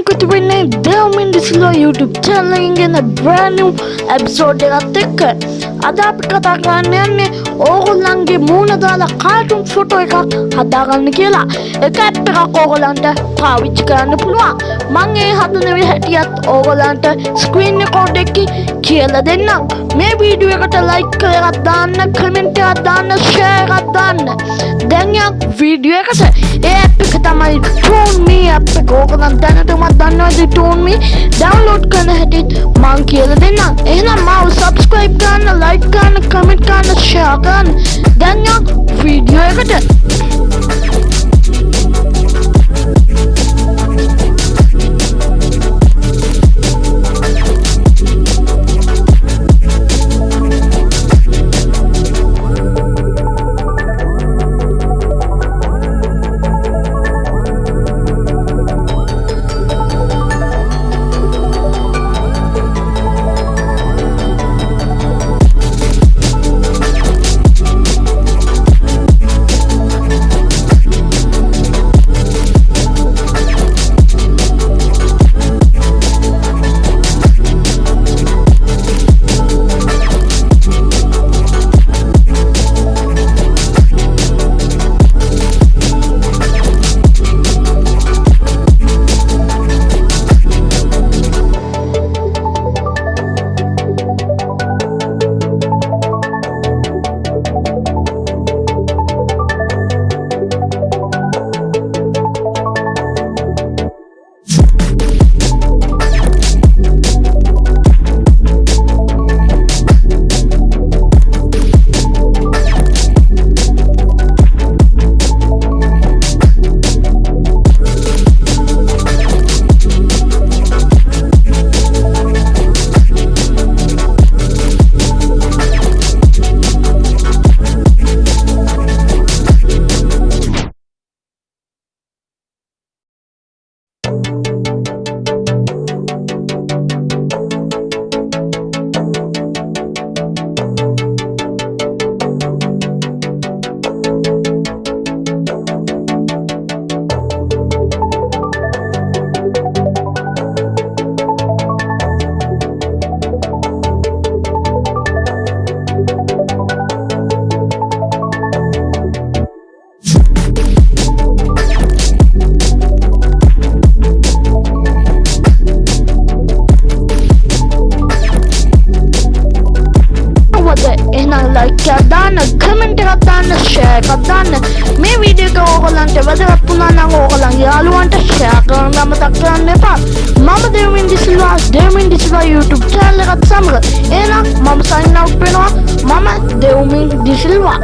එකතු වෙන්නේ දෙවමින් දිසිලෝ YouTube චැනලකින් ගෙන brand new episode එකත් එක්ක. අද අපි කතා කරන්න යන්නේ ඕගොල්ලන්ගේ මූණ දාලා කාටුන් ෆොටෝ එකක් හදාගන්න කියලා. එක ඇප් එකක් ඕගොල්ලන්ට පාවිච්චි කරන්න පුළුවන්. මං ඒ හදන හැටියත් ඕගොල්ලන්ට ස්ක්‍රීන් රෙකෝඩ් එකකින් කියලා දෙන්නම්. මේ වීඩියෝ එකට ලයික් කරලා දාන්න කමෙන්ට් එකක් දාන්න ෂෙයා එකක් දාන්න. දැන් යක් වීඩියෝ එකට ඒ ඇප් එක තමයි ටෝන් මී ඇප් එක. ඕගොල්ලන් දැනටමත් දන්නවද ටෝන් මී ඩවුන්ලෝඩ් කරන හැටිත් මං කියලා දෙන්නම්. එහෙනම් මාව සබ්ස්ක්‍රයිබ් කරන්න ලයික් කරන්න කමෙන්ට් කරන්න ෂෙයා කරන්න දැන් යක් වීඩියෝ එකට. දාන්න කමෙන්ට් එකක් දාන්න ෂෙයා එකක් දාන්න මේ වීඩියෝ එක ඕගොල්ලන්ට වැදගත් වුණා නම් ඕගොල්ලන්ගේ යාළුවන්ට ෂෙයා කරන්න අමතක කරන්න එපා මම දෙවින් දිසිල්වා දෙවින් දිසිල්වා YouTube channel. එකත් සමග එහෙනම් මම sign out වෙනවා මම දෙවින් දිසිල්වා